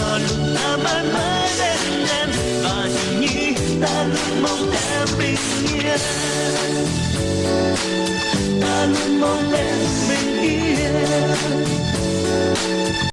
còn lúc ta mãi mãi bên em và nghĩ ta luôn mong em bình yên